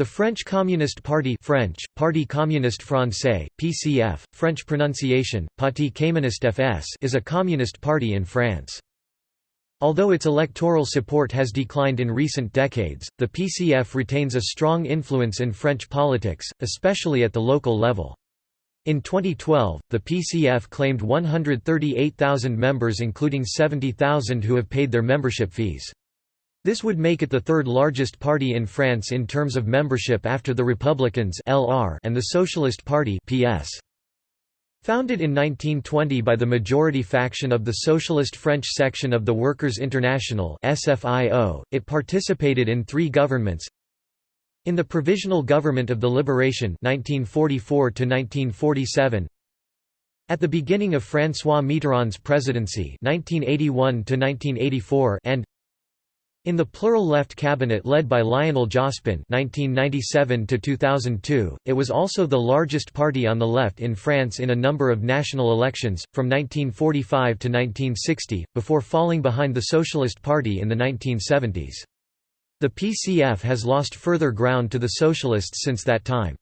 The French Communist Party French, Parti communiste français, PCF, French pronunciation, Parti communiste FS is a communist party in France. Although its electoral support has declined in recent decades, the PCF retains a strong influence in French politics, especially at the local level. In 2012, the PCF claimed 138,000 members including 70,000 who have paid their membership fees. This would make it the third largest party in France in terms of membership after the Republicans and the Socialist Party PS. Founded in 1920 by the majority faction of the Socialist French section of the Workers' International SFIO, it participated in three governments. In the Provisional Government of the Liberation 1944 1947, at the beginning of François Mitterrand's presidency 1981 and in the plural left cabinet led by Lionel Jospin (1997–2002), it was also the largest party on the left in France in a number of national elections from 1945 to 1960, before falling behind the Socialist Party in the 1970s. The PCF has lost further ground to the Socialists since that time.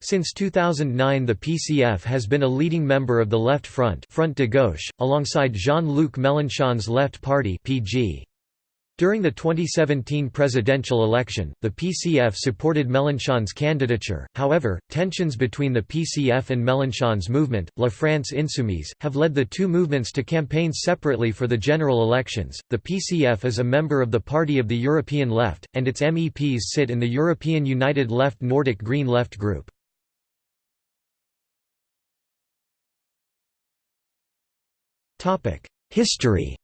Since 2009 the PCF has been a leading member of the Left Front, Front de Gauche, alongside Jean-Luc Mélenchon's Left Party (PG). During the 2017 presidential election, the PCF supported Mélenchon's candidature, however, tensions between the PCF and Mélenchon's movement, La France Insoumise, have led the two movements to campaign separately for the general elections. The PCF is a member of the Party of the European Left, and its MEPs sit in the European United Left Nordic Green Left group. History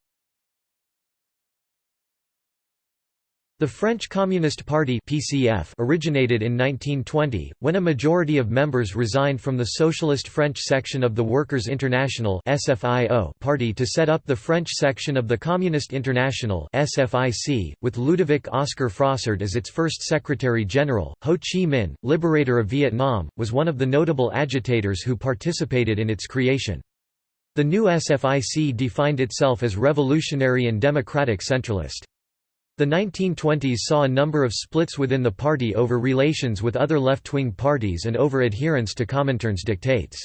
The French Communist Party (PCF) originated in 1920 when a majority of members resigned from the Socialist French section of the Workers' International (SFIO) party to set up the French section of the Communist International (SFIC) with Ludovic Oscar Frossard as its first secretary general. Ho Chi Minh, liberator of Vietnam, was one of the notable agitators who participated in its creation. The new SFIC defined itself as revolutionary and democratic centralist. The 1920s saw a number of splits within the party over relations with other left-wing parties and over adherence to Comintern's dictates.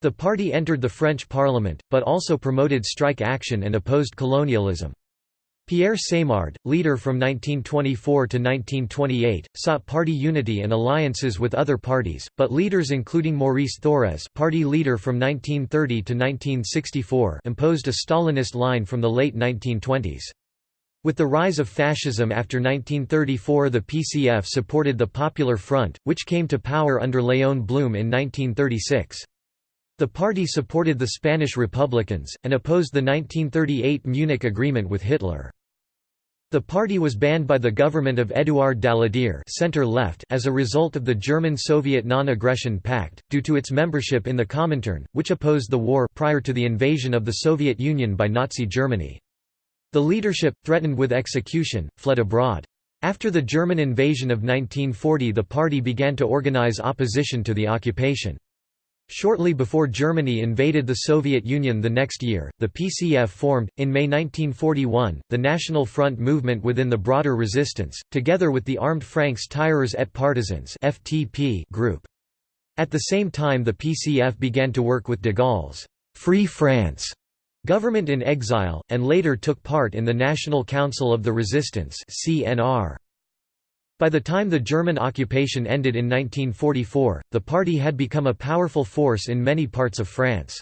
The party entered the French parliament, but also promoted strike action and opposed colonialism. Pierre Semard, leader from 1924 to 1928, sought party unity and alliances with other parties, but leaders including Maurice Thorez party leader from 1930 to 1964 imposed a Stalinist line from the late 1920s. With the rise of fascism after 1934 the PCF supported the Popular Front, which came to power under Léon Blum in 1936. The party supported the Spanish Republicans, and opposed the 1938 Munich Agreement with Hitler. The party was banned by the government of Édouard Daladier center-left as a result of the German-Soviet Non-Aggression Pact, due to its membership in the Comintern, which opposed the war prior to the invasion of the Soviet Union by Nazi Germany. The leadership, threatened with execution, fled abroad. After the German invasion of 1940 the party began to organize opposition to the occupation. Shortly before Germany invaded the Soviet Union the next year, the PCF formed, in May 1941, the National Front movement within the broader resistance, together with the Armed Francs-Tireurs et Partisans group. At the same time the PCF began to work with de Gaulle's «Free France» Government in exile, and later took part in the National Council of the Resistance CNR. By the time the German occupation ended in 1944, the party had become a powerful force in many parts of France.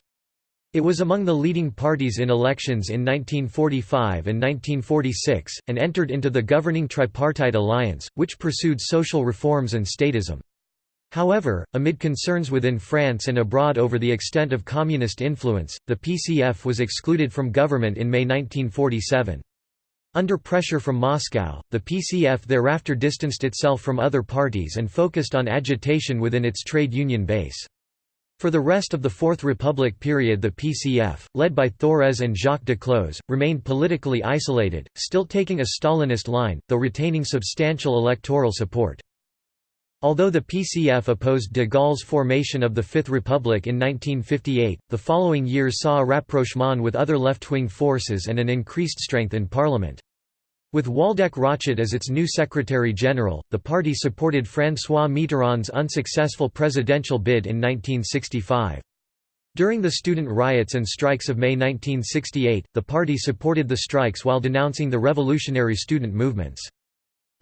It was among the leading parties in elections in 1945 and 1946, and entered into the governing tripartite alliance, which pursued social reforms and statism. However, amid concerns within France and abroad over the extent of communist influence, the PCF was excluded from government in May 1947. Under pressure from Moscow, the PCF thereafter distanced itself from other parties and focused on agitation within its trade union base. For the rest of the Fourth Republic period the PCF, led by Thorez and Jacques Duclos, remained politically isolated, still taking a Stalinist line, though retaining substantial electoral support. Although the PCF opposed de Gaulle's formation of the Fifth Republic in 1958, the following years saw a rapprochement with other left-wing forces and an increased strength in parliament. With Waldeck Rochet as its new Secretary-General, the party supported François Mitterrand's unsuccessful presidential bid in 1965. During the student riots and strikes of May 1968, the party supported the strikes while denouncing the revolutionary student movements.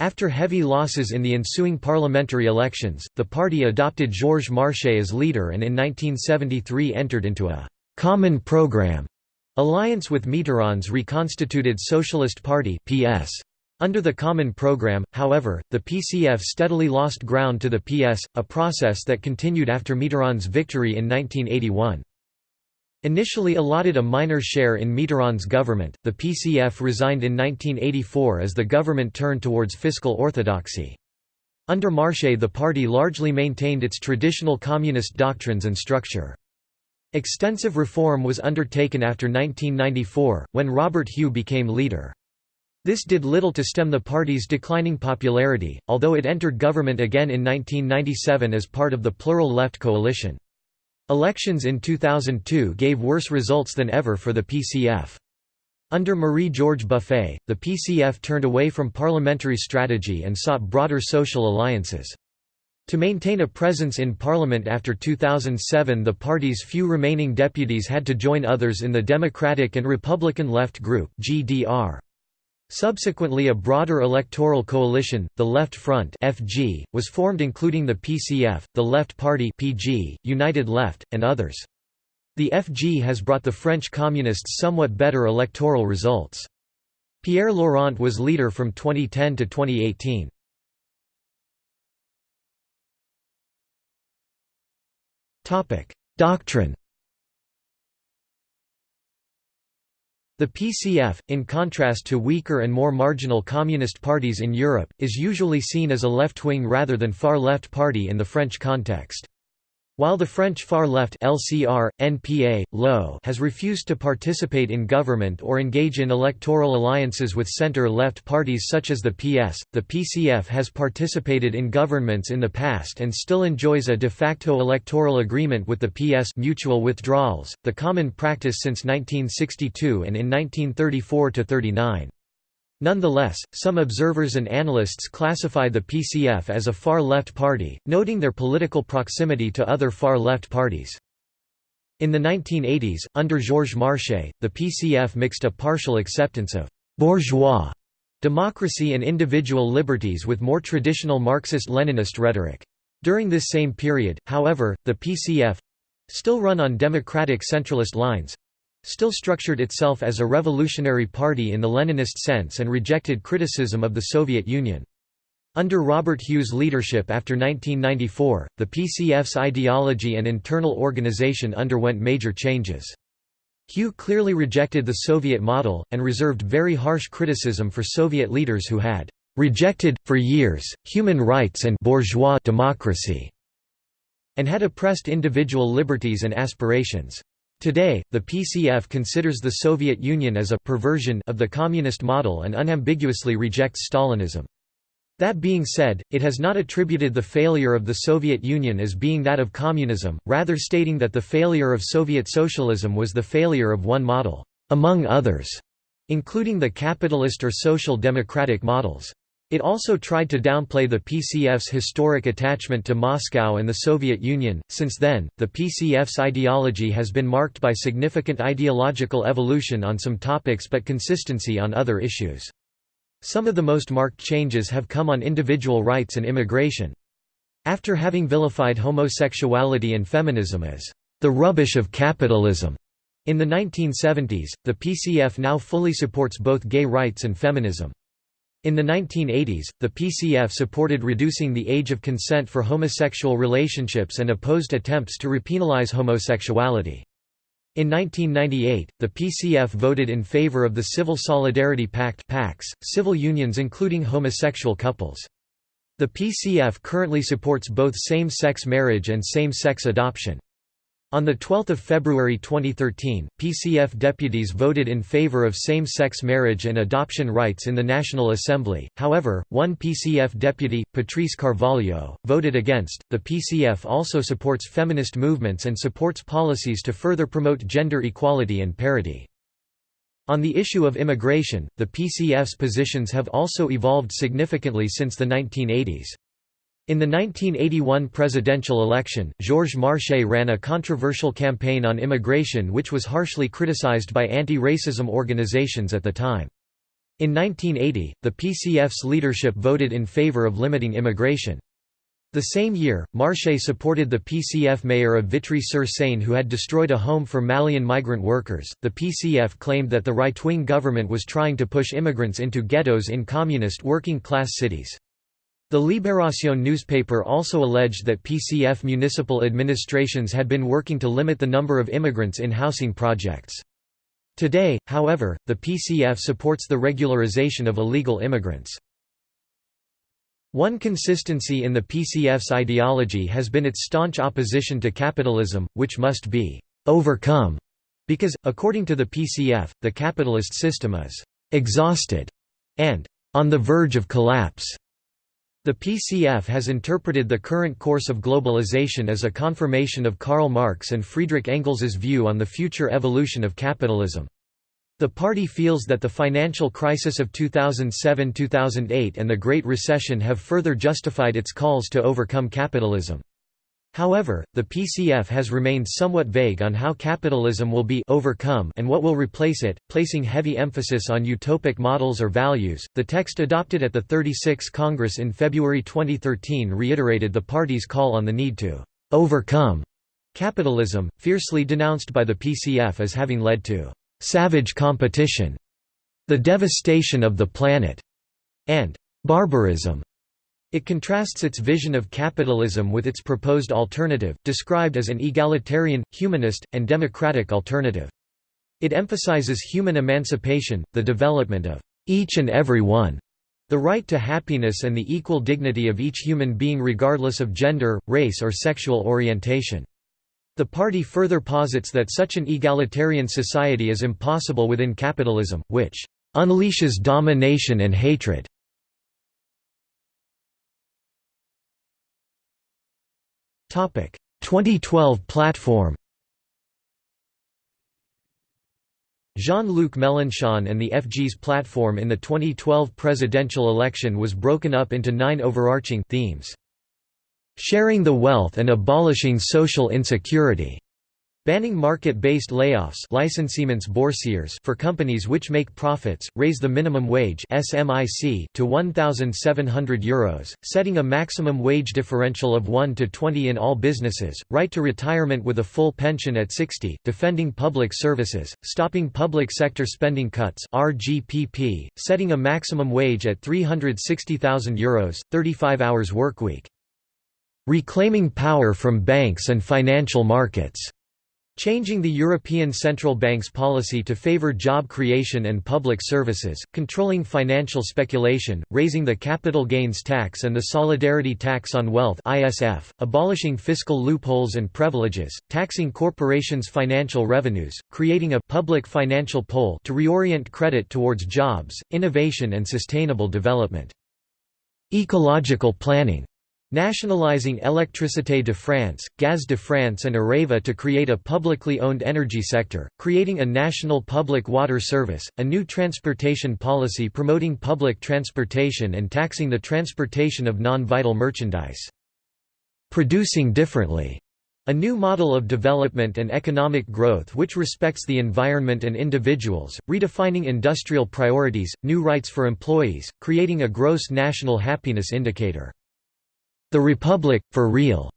After heavy losses in the ensuing parliamentary elections, the party adopted Georges Marchais as leader and in 1973 entered into a «common program» alliance with Mitterrand's reconstituted Socialist Party PS. Under the Common Program, however, the PCF steadily lost ground to the PS, a process that continued after Mitterrand's victory in 1981. Initially allotted a minor share in Mitterrand's government, the PCF resigned in 1984 as the government turned towards fiscal orthodoxy. Under Marchais the party largely maintained its traditional communist doctrines and structure. Extensive reform was undertaken after 1994, when Robert Hue became leader. This did little to stem the party's declining popularity, although it entered government again in 1997 as part of the Plural Left coalition. Elections in 2002 gave worse results than ever for the PCF. Under Marie-Georges Buffet, the PCF turned away from parliamentary strategy and sought broader social alliances. To maintain a presence in parliament after 2007 the party's few remaining deputies had to join others in the Democratic and Republican Left Group GDR. Subsequently a broader electoral coalition, the Left Front FG, was formed including the PCF, the Left Party PG, United Left, and others. The FG has brought the French Communists somewhat better electoral results. Pierre Laurent was leader from 2010 to 2018. Doctrine The PCF, in contrast to weaker and more marginal communist parties in Europe, is usually seen as a left-wing rather than far-left party in the French context. While the French Far Left LCR, NPA, LO has refused to participate in government or engage in electoral alliances with center-left parties such as the PS, the PCF has participated in governments in the past and still enjoys a de facto electoral agreement with the PS mutual withdrawals, the common practice since 1962 and in 1934–39. Nonetheless, some observers and analysts classify the PCF as a far-left party, noting their political proximity to other far-left parties. In the 1980s, under Georges Marchais, the PCF mixed a partial acceptance of «bourgeois» democracy and individual liberties with more traditional Marxist-Leninist rhetoric. During this same period, however, the PCF—still run on democratic centralist lines, still structured itself as a revolutionary party in the Leninist sense and rejected criticism of the Soviet Union. Under Robert Hue's leadership after 1994, the PCF's ideology and internal organization underwent major changes. Hue clearly rejected the Soviet model, and reserved very harsh criticism for Soviet leaders who had "...rejected, for years, human rights and bourgeois democracy", and had oppressed individual liberties and aspirations. Today, the PCF considers the Soviet Union as a perversion of the communist model and unambiguously rejects Stalinism. That being said, it has not attributed the failure of the Soviet Union as being that of communism, rather stating that the failure of Soviet socialism was the failure of one model, among others, including the capitalist or social democratic models. It also tried to downplay the PCF's historic attachment to Moscow and the Soviet Union. Since then, the PCF's ideology has been marked by significant ideological evolution on some topics but consistency on other issues. Some of the most marked changes have come on individual rights and immigration. After having vilified homosexuality and feminism as the rubbish of capitalism in the 1970s, the PCF now fully supports both gay rights and feminism. In the 1980s, the PCF supported reducing the age of consent for homosexual relationships and opposed attempts to repenalize homosexuality. In 1998, the PCF voted in favor of the Civil Solidarity Pact PACs, civil unions including homosexual couples. The PCF currently supports both same-sex marriage and same-sex adoption. On 12 February 2013, PCF deputies voted in favor of same-sex marriage and adoption rights in the National Assembly. However, one PCF deputy, Patrice Carvalho, voted against. The PCF also supports feminist movements and supports policies to further promote gender equality and parity. On the issue of immigration, the PCF's positions have also evolved significantly since the 1980s. In the 1981 presidential election, Georges Marchais ran a controversial campaign on immigration which was harshly criticized by anti-racism organizations at the time. In 1980, the PCF's leadership voted in favor of limiting immigration. The same year, Marchais supported the PCF mayor of Vitry-sur-Seine who had destroyed a home for Malian migrant workers. The PCF claimed that the right-wing government was trying to push immigrants into ghettos in communist working-class cities. The Libération newspaper also alleged that PCF municipal administrations had been working to limit the number of immigrants in housing projects. Today, however, the PCF supports the regularization of illegal immigrants. One consistency in the PCF's ideology has been its staunch opposition to capitalism, which must be «overcome» because, according to the PCF, the capitalist system is «exhausted» and «on the verge of collapse». The PCF has interpreted the current course of globalization as a confirmation of Karl Marx and Friedrich Engels's view on the future evolution of capitalism. The party feels that the financial crisis of 2007–2008 and the Great Recession have further justified its calls to overcome capitalism. However, the PCF has remained somewhat vague on how capitalism will be overcome and what will replace it, placing heavy emphasis on utopic models or values. The text adopted at the 36th Congress in February 2013 reiterated the party's call on the need to overcome capitalism, fiercely denounced by the PCF as having led to savage competition, the devastation of the planet, and barbarism. It contrasts its vision of capitalism with its proposed alternative, described as an egalitarian, humanist, and democratic alternative. It emphasizes human emancipation, the development of each and every one, the right to happiness and the equal dignity of each human being regardless of gender, race or sexual orientation. The party further posits that such an egalitarian society is impossible within capitalism, which unleashes domination and hatred. 2012 platform Jean-Luc Mélenchon and the FG's platform in the 2012 presidential election was broken up into nine overarching themes. Sharing the wealth and abolishing social insecurity. Banning market-based layoffs for companies which make profits, raise the minimum wage to 1,700 euros, setting a maximum wage differential of 1 to 20 in all businesses, right to retirement with a full pension at 60, defending public services, stopping public sector spending cuts RGPP, setting a maximum wage at 360,000 euros, 35 hours workweek. Reclaiming power from banks and financial markets. Changing the European Central Bank's policy to favor job creation and public services, controlling financial speculation, raising the capital gains tax and the solidarity tax on wealth (ISF), abolishing fiscal loopholes and privileges, taxing corporations' financial revenues, creating a public financial pole to reorient credit towards jobs, innovation and sustainable development. Ecological planning Nationalizing Électricité de France, Gaz de France and Areva to create a publicly owned energy sector, creating a national public water service, a new transportation policy promoting public transportation and taxing the transportation of non-vital merchandise. Producing differently a new model of development and economic growth which respects the environment and individuals, redefining industrial priorities, new rights for employees, creating a gross national happiness indicator. The Republic, for real,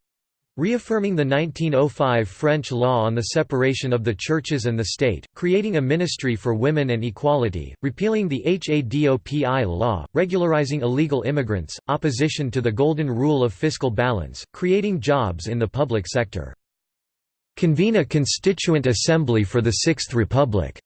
reaffirming the 1905 French law on the separation of the churches and the state, creating a ministry for women and equality, repealing the HADOPI law, regularizing illegal immigrants, opposition to the golden rule of fiscal balance, creating jobs in the public sector. Convene a constituent assembly for the Sixth Republic.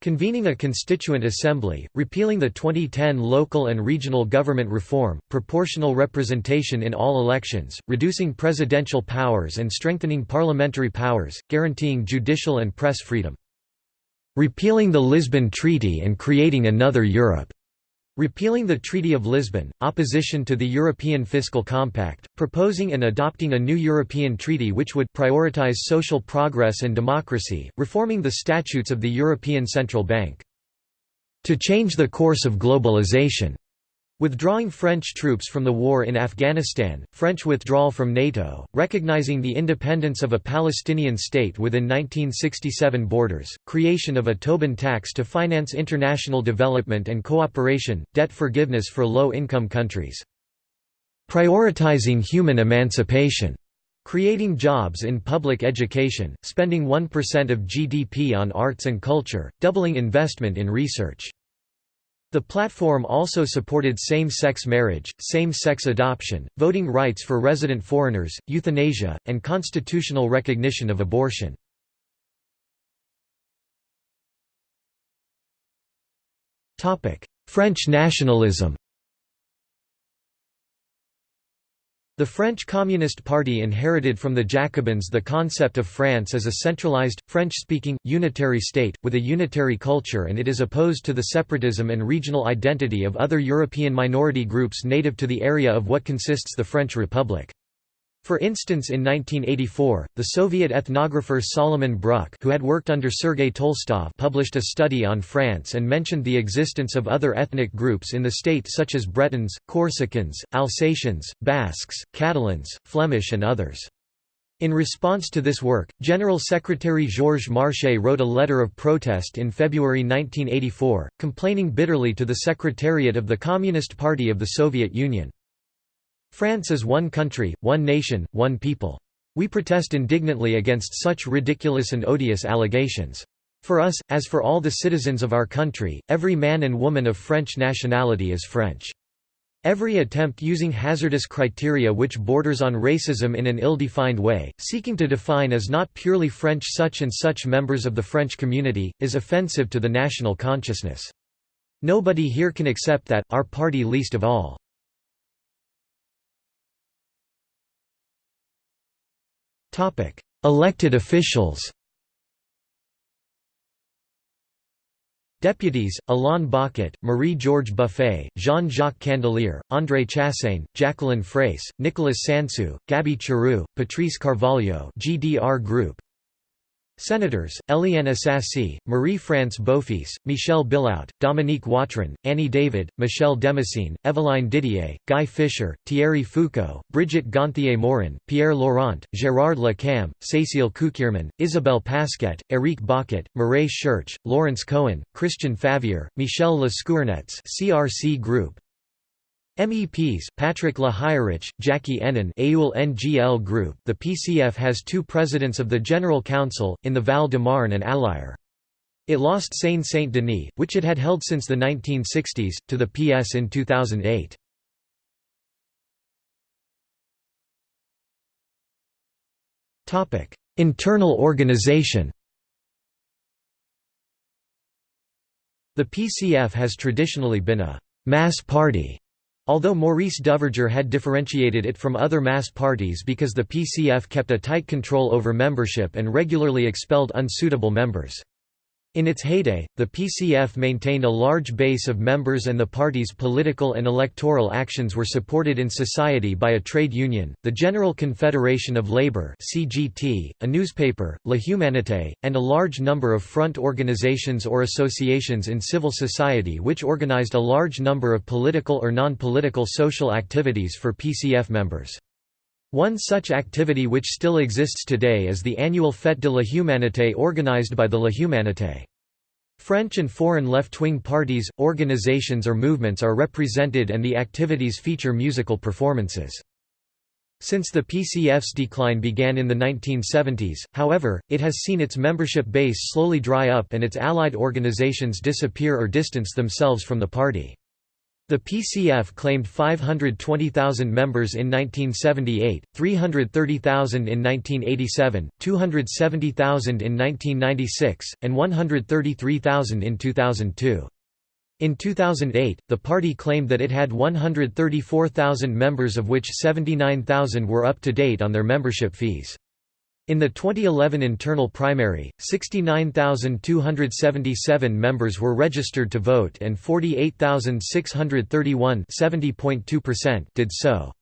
Convening a constituent assembly, repealing the 2010 local and regional government reform, proportional representation in all elections, reducing presidential powers and strengthening parliamentary powers, guaranteeing judicial and press freedom. Repealing the Lisbon Treaty and creating another Europe. Repealing the Treaty of Lisbon, opposition to the European Fiscal Compact, proposing and adopting a new European treaty which would prioritize social progress and democracy, reforming the statutes of the European Central Bank. to change the course of globalization. Withdrawing French troops from the war in Afghanistan, French withdrawal from NATO, recognizing the independence of a Palestinian state within 1967 borders, creation of a Tobin tax to finance international development and cooperation, debt forgiveness for low-income countries. Prioritizing human emancipation. Creating jobs in public education, spending 1% of GDP on arts and culture, doubling investment in research. The platform also supported same-sex marriage, same-sex adoption, voting rights for resident foreigners, euthanasia, and constitutional recognition of abortion. French nationalism The French Communist Party inherited from the Jacobins the concept of France as a centralized, French-speaking, unitary state, with a unitary culture and it is opposed to the separatism and regional identity of other European minority groups native to the area of what consists the French Republic. For instance in 1984, the Soviet ethnographer Solomon Bruck who had worked under Sergei Tolstov published a study on France and mentioned the existence of other ethnic groups in the state such as Bretons, Corsicans, Alsatians, Basques, Catalans, Flemish and others. In response to this work, General Secretary Georges Marchais wrote a letter of protest in February 1984, complaining bitterly to the Secretariat of the Communist Party of the Soviet Union. France is one country, one nation, one people. We protest indignantly against such ridiculous and odious allegations. For us, as for all the citizens of our country, every man and woman of French nationality is French. Every attempt using hazardous criteria which borders on racism in an ill-defined way, seeking to define as not purely French such and such members of the French community, is offensive to the national consciousness. Nobody here can accept that, our party least of all. Elected officials Deputies, Alain Bocquet, Marie-Georges Buffet, Jean-Jacques Candelier, André Chassaigne, Jacqueline Fraisse, Nicolas Sansu, Gaby Charroux, Patrice Carvalho GDR Group, Senators, Éliane Assassi, Marie-France Beaufils, Michel Billout, Dominique Watrin, Annie David, Michel Demessine, Evelyne Didier, Guy Fischer, Thierry Foucaud, Brigitte Gonthier-Maurin, Pierre Laurent, Gérard Le Cam, Cécile Cukierman, Isabelle Pasquet, Éric Bocquet, Mireille Schurch, Laurence Cohen, Christian Favier, Michel Le Scouarnec CRC Group, MEPs, Patrick Lehirich, Jacky Hénin AUL NGL Group The PCF has two presidents of the General Council, in the Val-de-Marne and Allier. It lost Seine-Saint-Denis, which it had held since the 1960s, to the PS in 2008. Internal organization The PCF has traditionally been a «mass party» Although Maurice Duverger had differentiated it from other mass parties because the PCF kept a tight control over membership and regularly expelled unsuitable members. In its heyday, the PCF maintained a large base of members and the party's political and electoral actions were supported in society by a trade union, the General Confederation of Labour (CGT), a newspaper, La Humanité, and a large number of front organizations or associations in civil society which organized a large number of political or non-political social activities for PCF members. One such activity which still exists today is the annual Fête de la Humanité organized by the La Humanité. French and foreign left-wing parties, organizations or movements are represented and the activities feature musical performances. Since the PCF's decline began in the 1970s, however, it has seen its membership base slowly dry up and its allied organizations disappear or distance themselves from the party. The PCF claimed 520,000 members in 1978, 330,000 in 1987, 270,000 in 1996, and 133,000 in 2002. In 2008, the party claimed that it had 134,000 members of which 79,000 were up to date on their membership fees. In the 2011 internal primary, 69,277 members were registered to vote and 48,631 did so.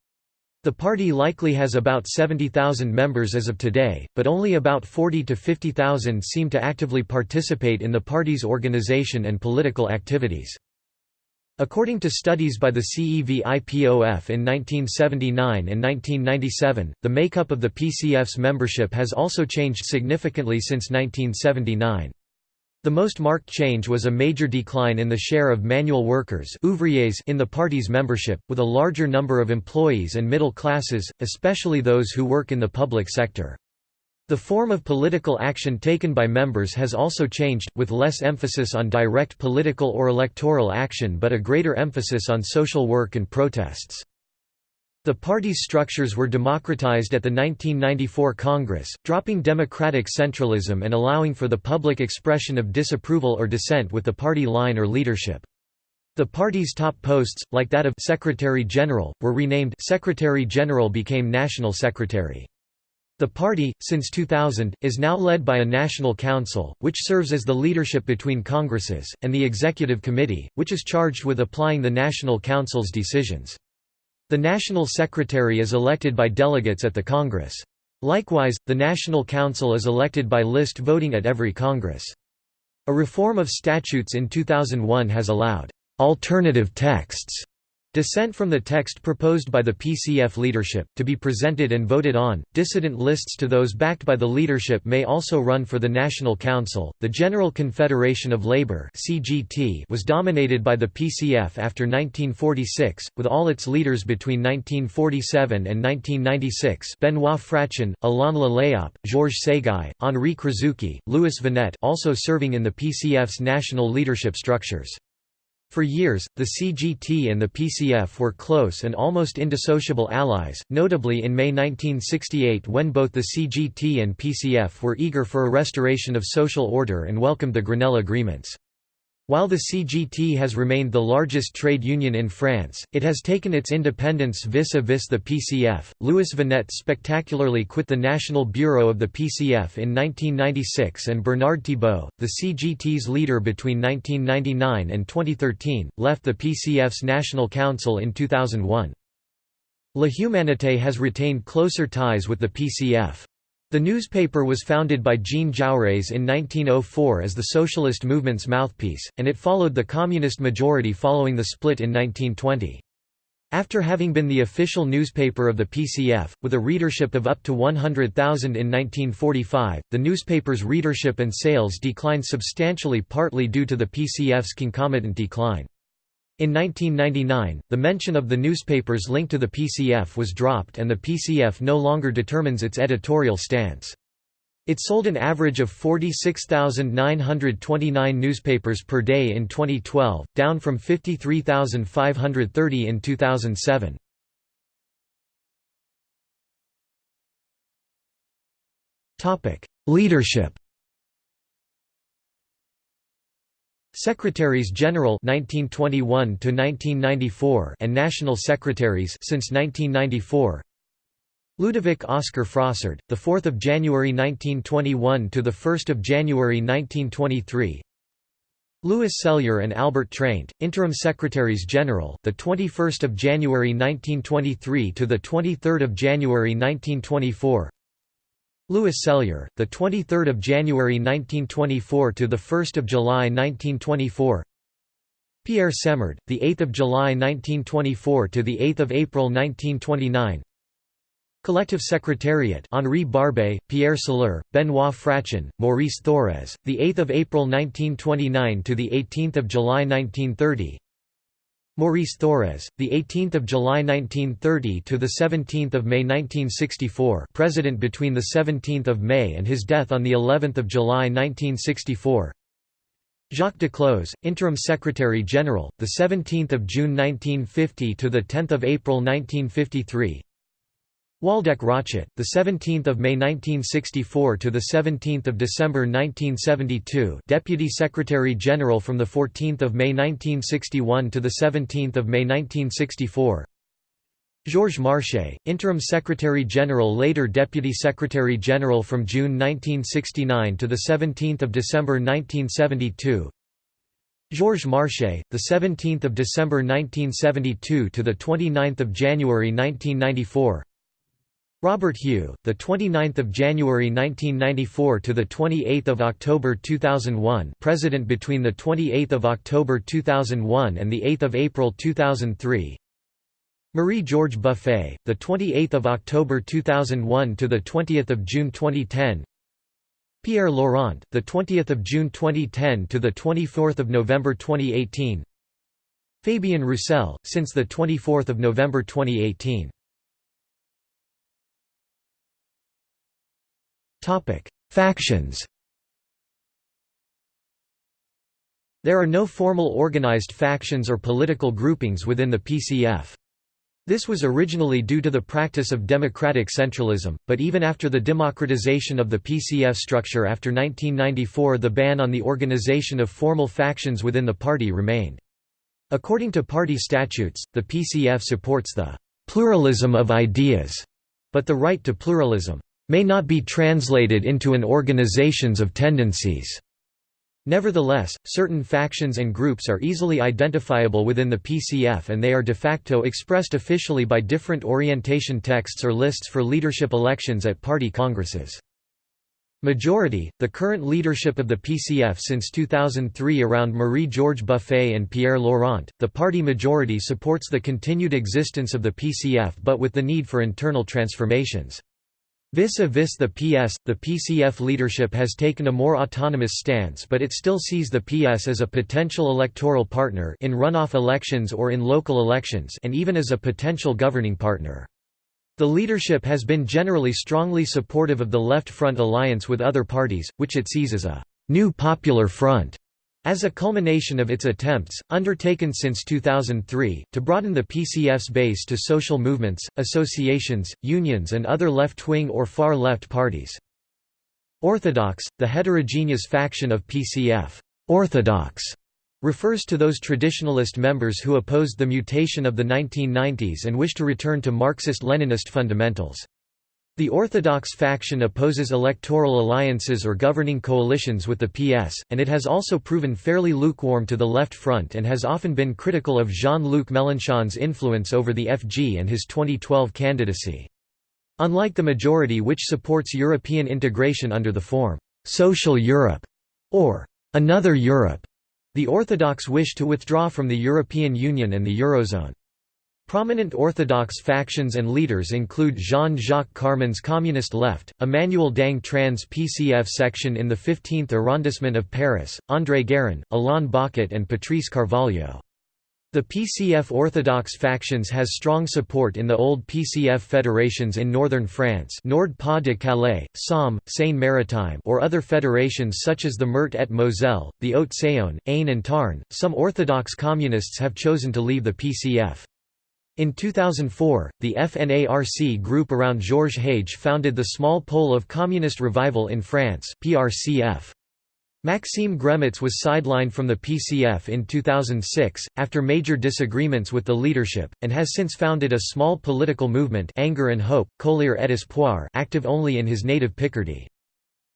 The party likely has about 70,000 members as of today, but only about 40 to 50,000 seem to actively participate in the party's organization and political activities. According to studies by the CEVIPOF in 1979 and 1997, the makeup of the PCF's membership has also changed significantly since 1979. The most marked change was a major decline in the share of manual workers in the party's membership, with a larger number of employees and middle classes, especially those who work in the public sector. The form of political action taken by members has also changed, with less emphasis on direct political or electoral action but a greater emphasis on social work and protests. The party's structures were democratized at the 1994 Congress, dropping democratic centralism and allowing for the public expression of disapproval or dissent with the party line or leadership. The party's top posts, like that of Secretary General, were renamed Secretary General became National Secretary. The party, since 2000, is now led by a National Council, which serves as the leadership between Congresses, and the Executive Committee, which is charged with applying the National Council's decisions. The National Secretary is elected by delegates at the Congress. Likewise, the National Council is elected by list voting at every Congress. A reform of statutes in 2001 has allowed alternative texts Dissent from the text proposed by the PCF leadership, to be presented and voted on. Dissident lists to those backed by the leadership may also run for the National Council. The General Confederation of Labour (CGT) was dominated by the PCF after 1946, with all its leaders between 1947 and 1996: Benoit Frachon, Alain Le Léap, Georges Séguy, Henri Krasucki, Louis Viannet, also serving in the PCF's national leadership structures. For years, the CGT and the PCF were close and almost indissociable allies, notably in May 1968 when both the CGT and PCF were eager for a restoration of social order and welcomed the Grenelle agreements. While the CGT has remained the largest trade union in France, it has taken its independence vis-a-vis -vis the PCF. Louis Viannet spectacularly quit the National Bureau of the PCF in 1996 and Bernard Thibault, the CGT's leader between 1999 and 2013, left the PCF's National Council in 2001. La Humanité has retained closer ties with the PCF. The newspaper was founded by Jean Jaurès in 1904 as the socialist movement's mouthpiece, and it followed the communist majority following the split in 1920. After having been the official newspaper of the PCF, with a readership of up to 100,000 in 1945, the newspaper's readership and sales declined substantially partly due to the PCF's concomitant decline. In 1999, the mention of the newspaper's link to the PCF was dropped and the PCF no longer determines its editorial stance. It sold an average of 46,929 newspapers per day in 2012, down from 53,530 in 2007. Leadership Secretaries General 1921 to 1994 and National Secretaries since 1994 Ludovic Oscar Frossard, the 4th of January 1921 to the 1st of January 1923. Louis Sellier and Albert Treint, interim secretaries general, the 21st of January 1923 to the 23rd of January 1924. Louis Sellier, the 23rd of January 1924 to the 1st of July 1924. Pierre Semard, the 8th of July 1924 to the 8th of April 1929. Collective Secretariat Henri Barbé, Pierre Soler, Benoit Frachon, Maurice Thorez, the 8th of April 1929 to the 18th of July 1930. Maurice Thorez, the 18th of July 1930 to the 17th of May 1964, president between the 17th of May and his death on the 11th of July 1964. Jacques Duclos, interim secretary general, the 17th of June 1950 to the 10th of April 1953. Waldeck Rochet, the 17th of May 1964 to the 17th of December 1972, Deputy Secretary General from the 14th of May 1961 to the 17th of May 1964. Georges Marchais, Interim Secretary General later Deputy Secretary General from June 1969 to the 17th of December 1972. Georges Marchais, the 17th of December 1972 to the 29th of January 1994. Robert Hue, the 29th of January 1994 to the 28th of October 2001, President between the 28th of October 2001 and the 8th of April 2003. Marie-Georges Buffet, the 28th of October 2001 to the 20th of June 2010. Pierre Laurent, the 20th of June 2010 to the 24th of November 2018. Fabien Roussel, since the 24th of November 2018. Factions. There are no formal organized factions or political groupings within the PCF. This was originally due to the practice of democratic centralism, but even after the democratization of the PCF structure after 1994 the ban on the organization of formal factions within the party remained. According to party statutes, the PCF supports the «pluralism of ideas», but the right to pluralism «may not be translated into an organizations of tendencies». Nevertheless, certain factions and groups are easily identifiable within the PCF and they are de facto expressed officially by different orientation texts or lists for leadership elections at party congresses. Majority, the current leadership of the PCF since 2003 around Marie-Georges Buffet and Pierre Laurent, the party majority supports the continued existence of the PCF but with the need for internal transformations. Vis-a-vis the PS, the PCF leadership has taken a more autonomous stance but it still sees the PS as a potential electoral partner in runoff elections or in local elections and even as a potential governing partner. The leadership has been generally strongly supportive of the Left Front alliance with other parties, which it sees as a «new popular front» As a culmination of its attempts, undertaken since 2003, to broaden the PCF's base to social movements, associations, unions and other left-wing or far-left parties. Orthodox, the heterogeneous faction of PCF orthodox, refers to those traditionalist members who opposed the mutation of the 1990s and wish to return to Marxist-Leninist fundamentals. The Orthodox faction opposes electoral alliances or governing coalitions with the PS, and it has also proven fairly lukewarm to the Left Front and has often been critical of Jean-Luc Mélenchon's influence over the FG and his 2012 candidacy. Unlike the majority which supports European integration under the form, "'Social Europe' or "'Another Europe'", the Orthodox wish to withdraw from the European Union and the Eurozone. Prominent Orthodox factions and leaders include Jean-Jacques Karman's Communist Left, Emmanuel Dang Tran's PCF section in the 15th arrondissement of Paris, André Gerin, Alain Bocquet and Patrice Carvalho. The PCF Orthodox factions has strong support in the old PCF federations in northern France Nord-Pas-de-Calais, Somme, Seine-Maritime or other federations such as the Meurthe et Moselle, the Haute-Saône, Aisne and Tarn. Some Orthodox communists have chosen to leave the PCF. In 2004, the FNARC group around Georges Hage founded the Small Pole of Communist Revival in France PRCF. Maxime Gremetz was sidelined from the PCF in 2006, after major disagreements with the leadership, and has since founded a small political movement Anger and Hope, Colère et Espoir active only in his native Picardy.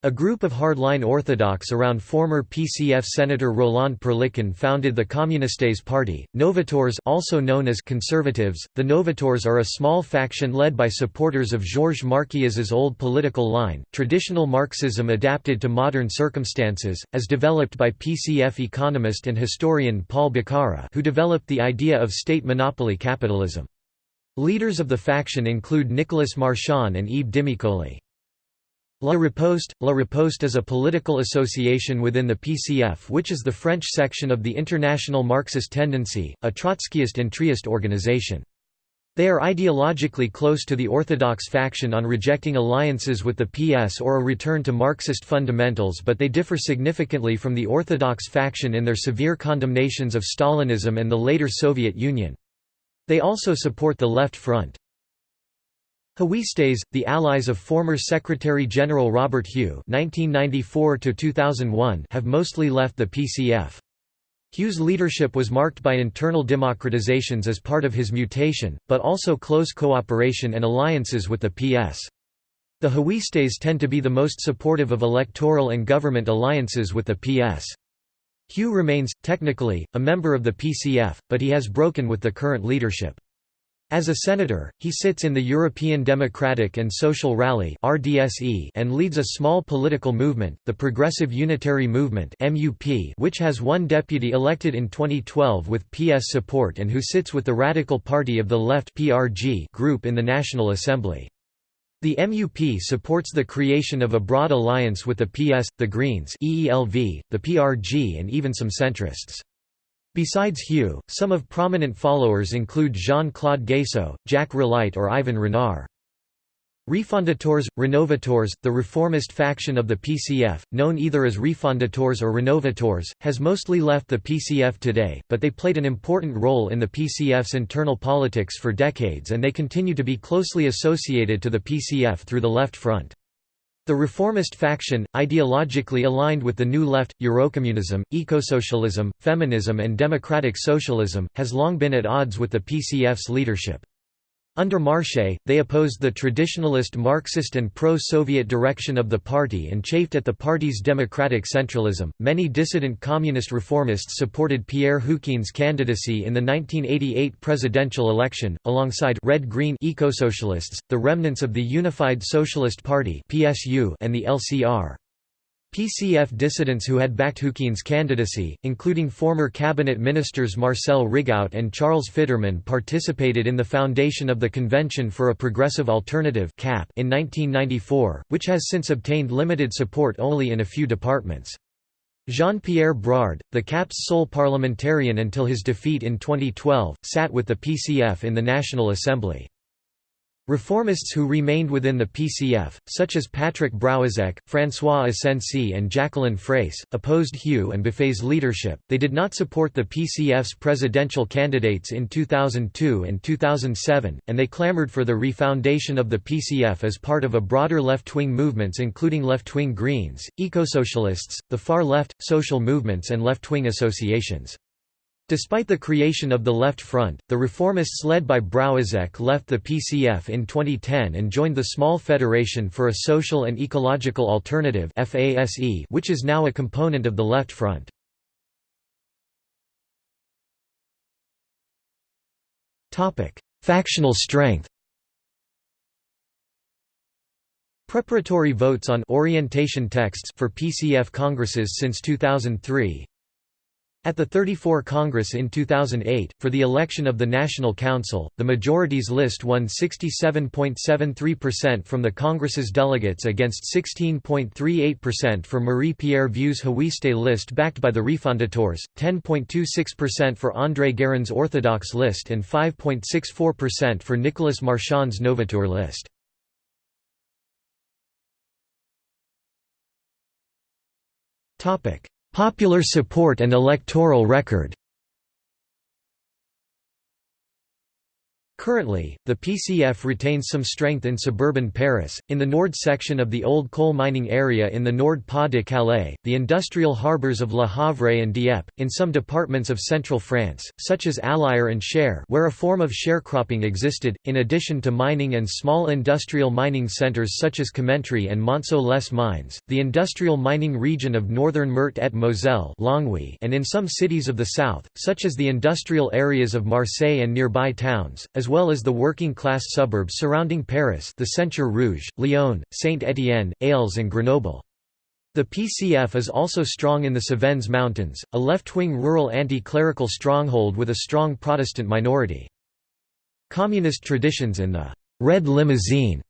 A group of hardline Orthodox around former PCF Senator Roland Perlican founded the Communistes Party. Novators also known as conservatives, the Novators are a small faction led by supporters of Georges Marchais's old political line, traditional Marxism adapted to modern circumstances, as developed by PCF economist and historian Paul Boccara who developed the idea of state monopoly capitalism. Leaders of the faction include Nicolas Marchand and Yves Dimicoli. La Riposte – La Riposte is a political association within the PCF which is the French section of the International Marxist Tendency, a Trotskyist and Trieste organization. They are ideologically close to the Orthodox faction on rejecting alliances with the PS or a return to Marxist fundamentals but they differ significantly from the Orthodox faction in their severe condemnations of Stalinism and the later Soviet Union. They also support the Left Front. Huistes, the allies of former Secretary-General Robert Hue (1994–2001), have mostly left the PCF. Hue's leadership was marked by internal democratizations as part of his mutation, but also close cooperation and alliances with the PS. The Huistes tend to be the most supportive of electoral and government alliances with the PS. Hue remains, technically, a member of the PCF, but he has broken with the current leadership. As a senator, he sits in the European Democratic and Social Rally and leads a small political movement, the Progressive Unitary Movement which has one deputy elected in 2012 with PS support and who sits with the Radical Party of the Left group in the National Assembly. The MUP supports the creation of a broad alliance with the PS, the Greens the PRG and even some centrists. Besides Hue, some of prominent followers include Jean-Claude Gayssot, Jacques Ralite or Ivan Renard. Refondateurs, Renovators, the reformist faction of the PCF, known either as Refondateurs or Renovators, has mostly left the PCF today, but they played an important role in the PCF's internal politics for decades and they continue to be closely associated to the PCF through the Left Front. The reformist faction, ideologically aligned with the New Left, Eurocommunism, ecosocialism, feminism and democratic socialism, has long been at odds with the PCF's leadership. Under Marchais, they opposed the traditionalist Marxist and pro-Soviet direction of the party and chafed at the party's democratic centralism. Many dissident communist reformists supported Pierre Juquin's candidacy in the 1988 presidential election, alongside red-green ecosocialists, the remnants of the Unified Socialist Party and the LCR. PCF dissidents who had backed Juquin's candidacy, including former cabinet ministers Marcel Rigout and Charles Fiterman participated in the foundation of the Convention for a Progressive Alternative in 1994, which has since obtained limited support only in a few departments. Jean-Pierre Brard, the CAP's sole parliamentarian until his defeat in 2012, sat with the PCF in the National Assembly. Reformists who remained within the PCF, such as Patrick Braouezec, François Asensi, and Jacqueline Fraysse, opposed Hue and Buffet's leadership. They did not support the PCF's presidential candidates in 2002 and 2007, and they clamored for the refoundation of the PCF as part of a broader left wing movements including left wing Greens, ecosocialists, the far left, social movements, and left wing associations. Despite the creation of the Left Front, the reformists led by Braouezec left the PCF in 2010 and joined the Small Federation for a Social and Ecological Alternative which is now a component of the Left Front. Factional strength Preparatory votes on orientation texts for PCF congresses since 2003 at the 34 Congress in 2008, for the election of the National Council, the majorities list won 67.73% from the Congress's delegates against 16.38% for Marie-Pierre Vieu's Huiste list backed by the Refondateurs, 10.26% for André Gerin's Orthodox list and 5.64% for Nicolas Marchand's Novateur list. Popular support and electoral record Currently, the PCF retains some strength in suburban Paris, in the Nord section of the old coal mining area in the Nord Pas-de-Calais, the industrial harbours of Le Havre and Dieppe, in some departments of central France, such as Allier and Cher where a form of sharecropping existed, in addition to mining and small industrial mining centres such as Commentry and Montceau-les mines, the industrial mining region of northern Meurthe et Moselle and in some cities of the south, such as the industrial areas of Marseille and nearby towns, as well as the working-class suburbs surrounding Paris the Centre Rouge, Lyon, Saint-Étienne, Alès and Grenoble. The PCF is also strong in the Cevennes Mountains, a left-wing rural anti-clerical stronghold with a strong Protestant minority. Communist traditions in the «Red Limousin»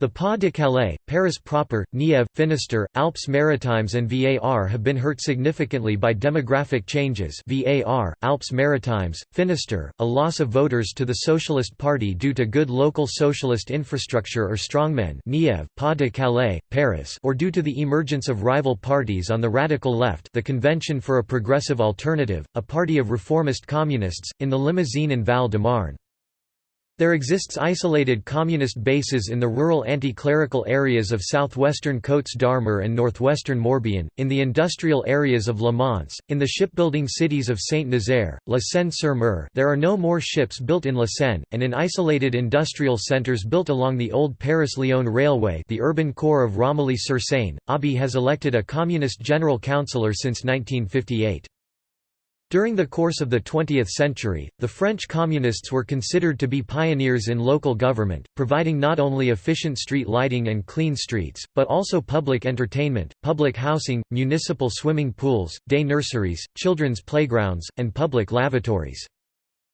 The Pas-de-Calais, Paris proper, Nièvre, Finistère, Alpes-Maritimes and VAR have been hurt significantly by demographic changes VAR, Alpes-Maritimes, Finistère, a loss of voters to the Socialist Party due to good local socialist infrastructure or strongmen Nièvre, Pas-de-Calais, Paris or due to the emergence of rival parties on the radical left the Convention for a Progressive Alternative, a party of reformist communists, in the Limousin and Val-de-Marne. There exists isolated communist bases in the rural anti-clerical areas of southwestern Côtes d'Armor and northwestern Morbihan, in the industrial areas of Le Mans, in the shipbuilding cities of Saint-Nazaire, La Seyne-sur-Mer there are no more ships built in La Seyne, and in isolated industrial centres built along the old Paris-Lyon railway the urban core of Romilly-sur-Seine. Abi has elected a communist general councillor since 1958. During the course of the 20th century, the French Communists were considered to be pioneers in local government, providing not only efficient street lighting and clean streets, but also public entertainment, public housing, municipal swimming pools, day nurseries, children's playgrounds, and public lavatories.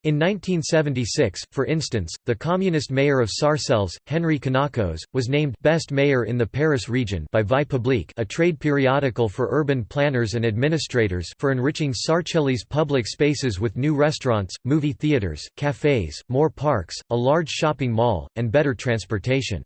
In 1976, for instance, the communist mayor of Sarcelles, Henri Canacos, was named «Best Mayor in the Paris region» by Vie Publique a trade periodical for urban planners and administrators for enriching Sarcelles' public spaces with new restaurants, movie theaters, cafes, more parks, a large shopping mall, and better transportation.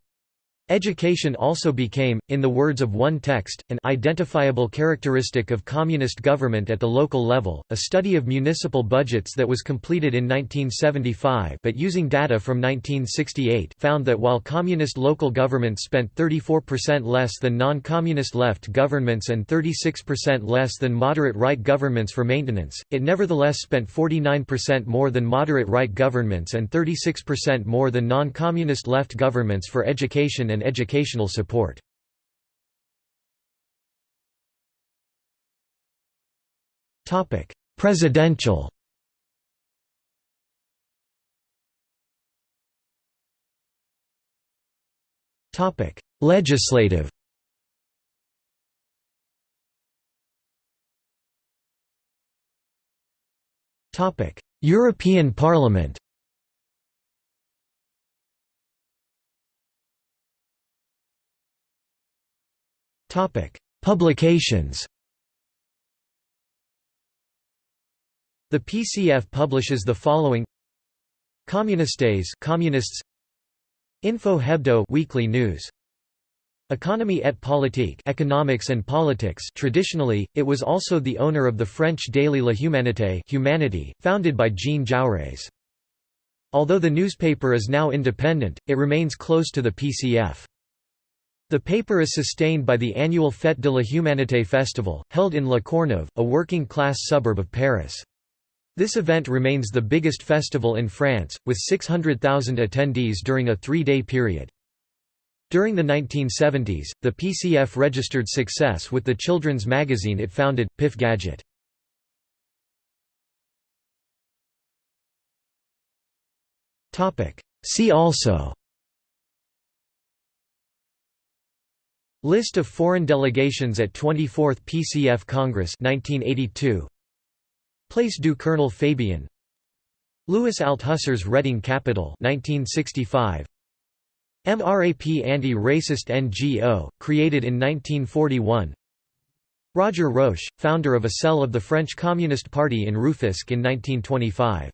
Education also became, in the words of one text, an identifiable characteristic of communist government at the local level. A study of municipal budgets that was completed in 1975 but using data from 1968 found that while communist local governments spent 34% less than non-communist left governments and 36% less than moderate right governments for maintenance, it nevertheless spent 49% more than moderate right governments and 36% more than non-communist left governments for education and and educational support. Presidential. Topic: Legislative. Topic: European Parliament Publications The PCF publishes the following Communistes Communists Info Hebdo weekly news Economie et politique economics and politics traditionally, it was also the owner of the French daily La Humanité Humanity, founded by Jean Jaurès. Although the newspaper is now independent, it remains close to the PCF. The paper is sustained by the annual Fête de la Humanité festival, held in La Courneuve, a working-class suburb of Paris. This event remains the biggest festival in France, with 600,000 attendees during a three-day period. During the 1970s, the PCF registered success with the children's magazine it founded, Pif Gadget. See also List of foreign delegations at 24th PCF Congress 1982 Place du Colonel Fabien Louis Althusser's Reading Capital 1965 MRAP anti-racist NGO, created in 1941 Roger Roche, founder of a cell of the French Communist Party in Rufisque in 1925